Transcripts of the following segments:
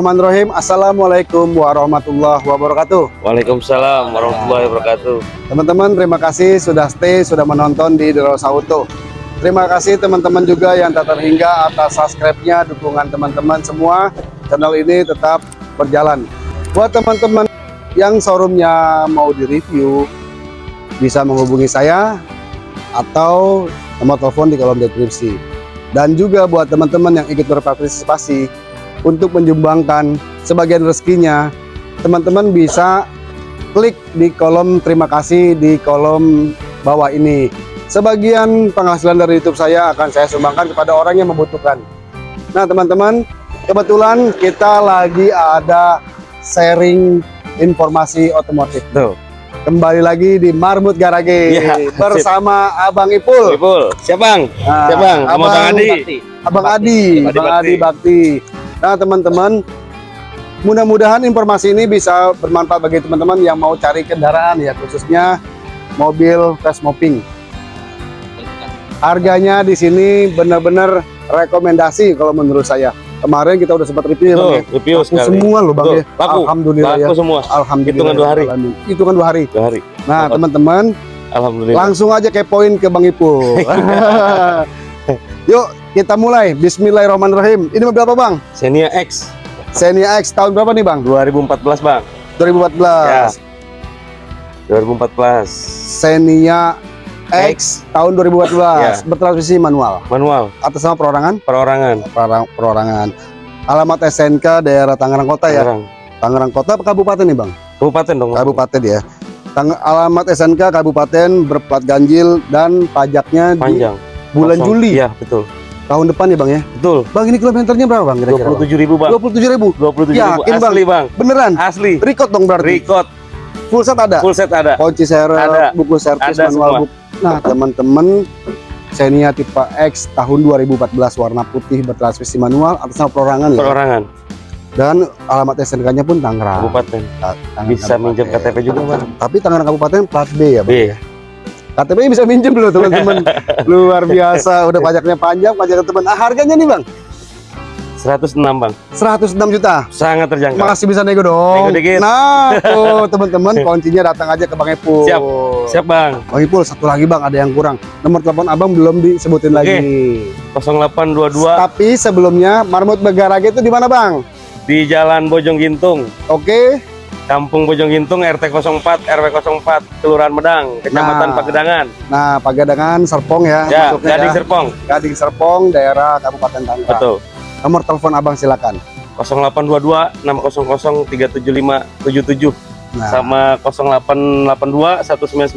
Bismillahirrahmanirrahim. Assalamualaikum warahmatullahi wabarakatuh. Waalaikumsalam warahmatullahi wabarakatuh. Teman-teman, terima kasih sudah stay, sudah menonton di Derosa Auto. Terima kasih teman-teman juga yang tak terhingga atas subscribe-nya, dukungan teman-teman semua. Channel ini tetap berjalan. Buat teman-teman yang showroomnya mau direview, bisa menghubungi saya atau nomor telepon di kolom deskripsi. Dan juga buat teman-teman yang ikut berpartisipasi untuk menyumbangkan sebagian rezekinya, teman-teman bisa klik di kolom terima kasih di kolom bawah ini. Sebagian penghasilan dari YouTube saya akan saya sumbangkan kepada orang yang membutuhkan. Nah, teman-teman, kebetulan kita lagi ada sharing informasi otomotif. Tuh. Kembali lagi di Marmut Garage Iya, bersama Abang Ipul. Ipul, siap bang? Nah, siap bang? Abang bang Adi. Abang Bakti. Adi, Adi Abang Bakti. Adi Bakti. Nah, teman-teman, mudah-mudahan informasi ini bisa bermanfaat bagi teman-teman yang mau cari kendaraan ya, khususnya mobil fast mopping. Harganya di sini benar-benar rekomendasi kalau menurut saya. Kemarin kita udah sempat review ya, Bang, Tuh, ya. review Laku sekali. semua loh Bang Tuh, ya. laku. Alhamdulillah ya. Laku semua. Alhamdulillah. Hitungan dua hari. Hitungan dua hari. Dua hari. Nah, teman-teman, Alhamdulillah. Langsung aja kepoin ke Bang Ipul. Yuk, kita mulai. Bismillahirrahmanirrahim. Ini mobil apa, Bang? Xenia X Xenia X tahun berapa nih, Bang? 2014 bang. 2014. Ya. 2014. Xenia X tahun 2014. Ya. Bertransmisi manual. Manual. Atas nama perorangan? Perorangan. Perorang- Perorangan. Alamat SNK daerah Tangerang Kota ya. Tangerang. Tangerang Kota apa kabupaten nih, Bang? Kabupaten dong. Kabupaten ya. Tang alamat SNK kabupaten berplat ganjil dan pajaknya di Panjang. bulan Kosong. Juli Iya betul. Tahun depan ya, Bang ya. Betul. Bang, ini kilometernya berapa, Bang? Kira-kira, Bang? 27 ribu bang. 27 ribu 27 ribu. Yakin, Bang? Asli bang. beneran Asli. record dong berarti Record. full set ada Full set ada. kunci serep Ada. buku servis manual book nah teman-teman Xenia tipe X tahun 2014 warna putih bertransmisi manual atas nama perorangan ya Perorangan. dan alamat SNK-nya pun Tangerang Kabupaten. Tangerang Bisa minjem Kabupaten. KTP juga bang. tapi Tangerang Kabupaten plat B ya Bang? B. KTP bisa minjem loh teman-teman luar biasa udah pajaknya panjang pajaknya teman ah, harganya nih Bang 106 bang. 106 juta Sangat terjangkau. Masih bisa nego dong. Nego dikit. Nah, tuh teman-teman kuncinya datang aja ke Bang Epul. Siap. Siap bang. Bang Ipul satu lagi Bang ada yang kurang. Nomor telepon Abang belum disebutin Oke. lagi. 0822 Tapi sebelumnya Marmut Begarage itu di mana Bang? di Jalan Bojong Gintung. Oke. Kampung Bojong Gintung RT 04 RW 04 Kelurahan Medang Kecamatan Nah. Pagedangan Nah, Pagadangan Serpong ya. ya masuknya Gading ya. Serpong Gading Serpong daerah Kabupaten Tangerang. betul Nomor telepon Abang silakan. 0822 600 375 77 Nah, sama 0882 199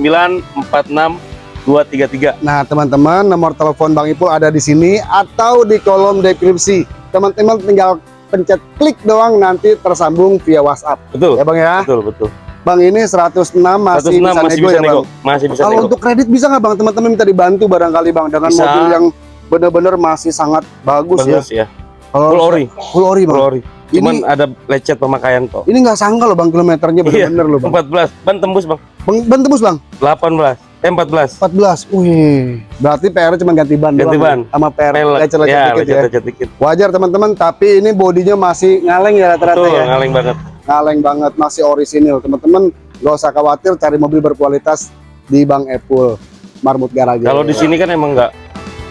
46 233 nah teman-teman nomor telepon Bang Ipul ada di sini atau di kolom deskripsi. Teman-teman tinggal pencet klik doang nanti tersambung via WhatsApp. betul Ya Bang ya. betul betul Bang ini 106 masih 106 bisa masih nego bisa ya nego Bang. masih bisa Kalau nego untuk kredit bisa nggak Bang? Teman-teman minta dibantu barangkali Bang dengan Bisa. mobil yang benar-benar masih sangat bagus, bagus ya Kalau full ori full ori full Bang. ori cuman Ini ada lecet pemakaian kok ini nggak sangka loh Bang kilometernya Iya. benar-benar loh Bang. 14 ban tembus bang Bang, ban tembus Bang. 18 eh 14 14. Wih, berarti PR cuma ganti ban Ganti doang, ban. ya? Sama PR lecet-lecet ya dikit ya. lecet-lecet dikit Wajar teman-teman, tapi ini bodinya masih ngaleng ya rata-rata ya. ngaleng banget Ngaleng banget, masih orisinil. Teman-teman, gak usah khawatir cari mobil berkualitas di Bang Epul Marmut Garage. Kalau di sini kan emang nggak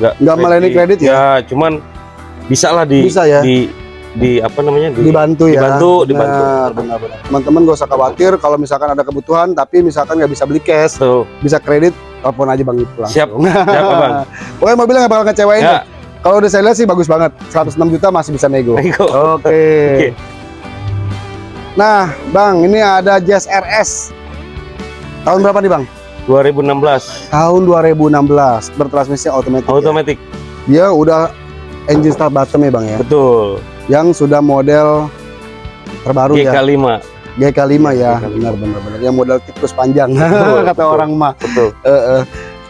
nggak Nggak melayani kredit ya? Ya, cuman bisa lah di Bisa ya? di di apa namanya di dibantu ya dibantu, dibantu. Benar, benar, benar. teman-teman gak usah khawatir kalau misalkan ada kebutuhan tapi misalkan nggak bisa beli cash Tuh, bisa kredit telepon aja bang Ipul langsung. siap siapa bang? pokoknya mobilnya nggak bakal ngecewain deh. Ya, kalau udah saya lihat sih bagus banget 106 juta masih bisa nego oke Nego. Oke. nah bang ini ada Jazz RS tahun berapa nih bang 2016 tahun 2016 bertransmisi otomatis ya. otomatis. dia udah engine start bottom ya bang ya Betul. Yang sudah model terbaru ya GK5. GK5 ya GK5. benar benar benar yang model tikus panjang Betul, kata betul. orang mah Betul. Eh, eh.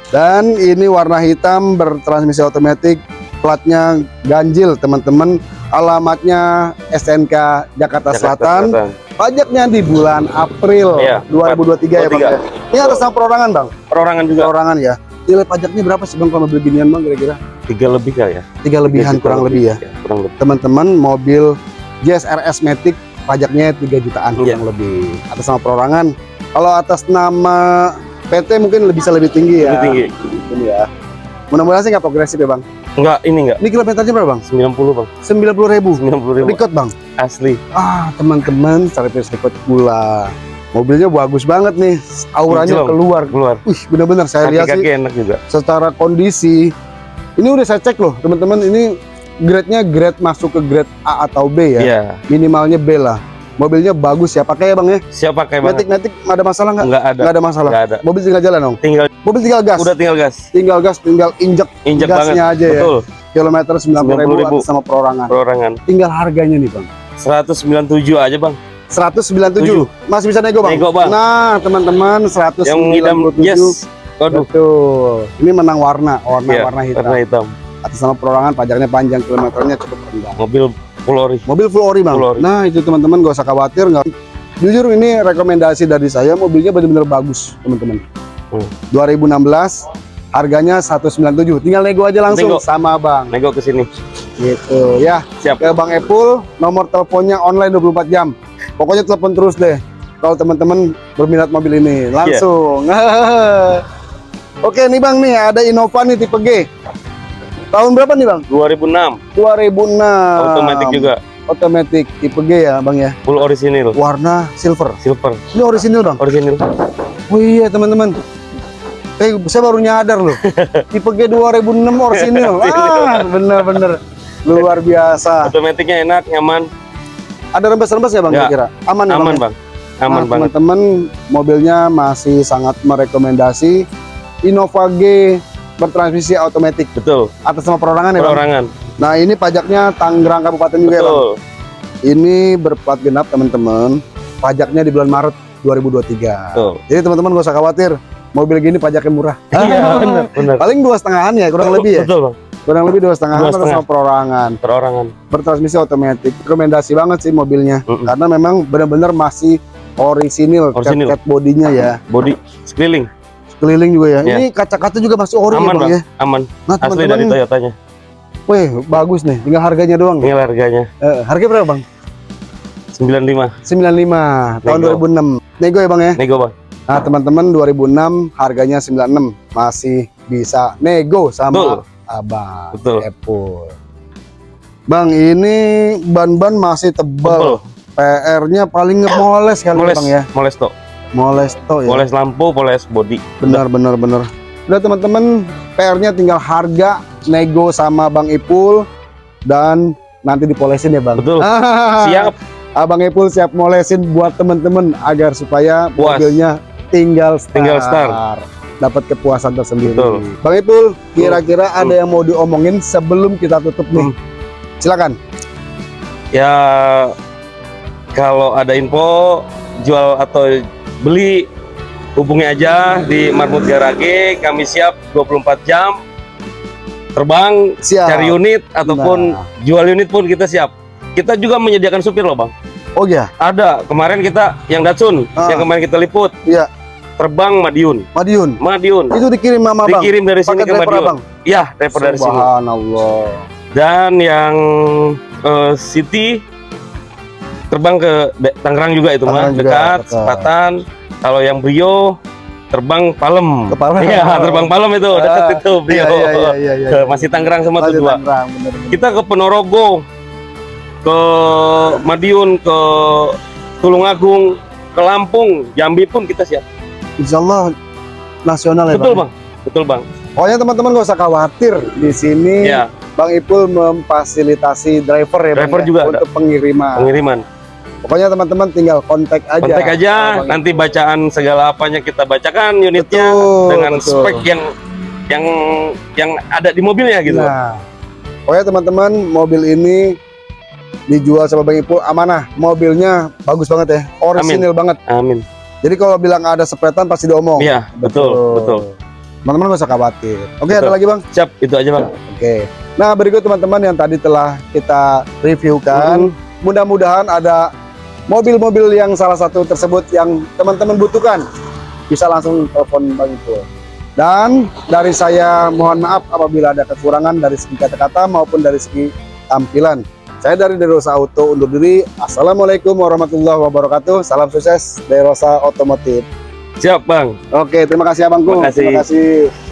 dan ini warna hitam bertransmisi otomatis platnya ganjil teman-teman alamatnya SNK Jakarta, Jakarta Selatan pajaknya di bulan April Iya, 2023 ya bang 23. ya. ini atas nama perorangan bang Perorangan juga perorangan ya nilai pajaknya berapa sih bang kalau mobil ginian bang kira-kira tiga lebih kali ya. tiga lebihan Tiga kurang lebih ya Kurang lebih. teman-teman mobil JSRS Matic pajaknya 3 jutaan Iya. kurang lebih atas nama perorangan. Kalau atas nama PT mungkin lebih bisa lebih tinggi ya. Lebih tinggi. Ini ya. Mudah-mudahan sih nggak progresif ya bang. Enggak, ini enggak. Ini kilometernya berapa bang? 90 bang. 90 ribu. 90 ribu. Record bang. Asli. Ah teman-teman service record pula. Mobilnya bagus banget nih. Auranya keluar. Keluar. Wih bener-bener saya lihat sih enak juga. secara kondisi. Ini udah saya cek loh teman-teman. Ini grade-nya grade masuk ke grade A atau B ya. Iya. Minimalnya B lah. Mobilnya bagus ya. Pakai ya bang ya. Siap pakai bang. Matic Matic ada masalah nggak? Enggak ada. Nggak ada masalah. Enggak ada. Mobil tinggal jalan dong. Tinggal Mobil tinggal gas. udah tinggal gas. Tinggal gas, tinggal injek Injek banget. gasnya aja ya. Betul. Kilometer 90 ribu 90.000. atas sama perorangan. Perorangan. Tinggal harganya nih bang. 197 aja bang. 197. Masih bisa nego bang. Nego, Bang. Nah teman-teman 197. Yang ngidam yes. Waduh. Betul. Ini menang warna, warna Iya, warna hitam. Warna hitam. Atas nama perorangan pajaknya panjang, kilometernya cukup rendah. Mobil full ori. Mobil full ori bang. Full ori. Nah itu teman-teman gak usah khawatir nggak. Jujur ini rekomendasi dari saya mobilnya benar-benar bagus teman-teman. Hmm. 2016 harganya 197. Tinggal nego aja langsung Nego. sama bang. Nego ke sini. Gitu ya. Siap. Ke Bang Epul nomor teleponnya online 24 jam. Pokoknya telepon terus deh. Kalau teman-teman berminat mobil ini langsung. Oke nih bang nih ada Innova nih tipe G. Tahun berapa nih bang? 2006. 2006. Otomatis juga. Otomatis tipe G ya bang ya. Full orisinil. Warna silver. Silver. Ini orisinil bang. Orisinil. Oh iya teman-teman. Eh, saya baru nyadar loh. tipe G 2006 orisinil. Ah, bener-bener luar biasa. Otomatiknya enak, nyaman, Ada rembes-rembes ya bang Ya. kira-kira? Aman ya aman bang? ya? bang. Aman Nah, banget. Teman-teman mobilnya masih sangat merekomendasi Innova G bertransmisi otomatis Betul. atas nama perorangan ya bang. Perorangan. Nah ini pajaknya Tangerang Kabupaten juga ya bang. Betul. Ini berplat genap teman-teman. Pajaknya di bulan Maret 2023. Betul. Jadi teman-teman gak usah khawatir. Mobil gini pajaknya murah. Iya, benar, benar. Paling dua setengahan ya kurang lebih ya. Betul bang. Kurang lebih dua setengahan Dua atas setengah. nama perorangan. Perorangan. Bertransmisi otomatis. Rekomendasi banget sih mobilnya. Mm-mm. Karena memang benar-benar masih orisinil, Orisinil. cat, cat bodinya ya. Body sekeliling. keliling juga ya. Iya. Ini kaca-kaca juga masih ori Aman ya, Bang ya. Aman. Nah, Asli dari Toyotanya. wih, bagus nih. Tinggal harganya doang. Tinggal harganya Eh, harga berapa, Bang? 95. 95 tahun Nego. 2006. Nego ya, Bang ya. Nego bang. Nah, teman-teman 2006 harganya 96 masih bisa nego sama Betul. Abang Betul. Apple. Bang, ini ban-ban masih tebal. PR-nya paling ngemoles kali Moles. Bang ya. Moles to. Moles toh ya. Poles lampu, poles body. Benar benar benar. Udah teman-teman, PR-nya tinggal harga nego sama Bang Ipul dan nanti dipolesin ya Bang. Betul. Siap. Abang Ipul siap molesin buat teman-teman agar supaya Puas. mobilnya tinggal start. Tinggal start. Dapat kepuasan tersendiri. Betul. Bang Ipul, kira-kira ada yang mau diomongin sebelum kita tutup nih? Hmm. Silakan. Ya kalau ada info jual atau beli hubungi aja di Marmut Garage. Kami siap 24 jam terbang Siap. cari unit ataupun Nah. jual unit pun kita siap. Kita juga menyediakan supir loh bang. Oh ya, Ada kemarin kita yang Datsun Ah. yang kemarin kita liput. Iya. Terbang Madiun. Madiun. Madiun. Itu dikirim sama Bang. Dikirim dari sini Pakai ke Madiun. Abang. Iya, driver dari sini. Subhanallah. Dan yang eh, City terbang ke Tangerang juga itu Tangerang juga, dekat, dekat. Sepatan. Kalau yang Brio terbang Palem. Ke Palem. Iya, terbang Palem itu dekat Ah, itu Brio. Iya, iya, iya, iya, iya. Ke- Masih Tangerang sama Masih tuh dua. Kita ke Ponorogo, ke Madiun, ke Tulungagung, ke Lampung, Jambi pun kita siap. Insya Allah nasional ya Betul Bang. bang, betul bang. Pokoknya teman-teman gak usah khawatir di sini Ya, Bang Ipul memfasilitasi driver ya Bang Driver ya, juga untuk pengiriman. pengiriman. Pokoknya teman-teman tinggal kontak aja. Kontak aja, Bang nanti bacaan segala apanya kita bacakan unitnya Betul, dengan betul. spek yang yang yang ada di mobilnya gitu. Nah, pokoknya teman-teman mobil ini dijual sama Bang Ipul amanah. Mobilnya bagus banget ya, orisinil banget. Amin. Jadi kalau bilang ada sepretan pasti diomong. Iya, betul, betul. Teman-teman gak usah khawatir. Oke, Betul. ada lagi Bang? Siap, itu aja bang. Oke. Nah, berikut teman-teman yang tadi telah kita reviewkan. Hmm. Mudah-mudahan ada mobil-mobil yang salah satu tersebut yang teman-teman butuhkan. Bisa langsung telepon Bang Ipul. Dan dari saya mohon maaf apabila ada kekurangan dari segi kata-kata maupun dari segi tampilan. Saya dari Derosa Auto undur diri. Assalamualaikum warahmatullahi wabarakatuh. Salam sukses Derosa Otomotif. Siap bang. Oke, terima kasih Abangku. Terima kasih. Terima kasih.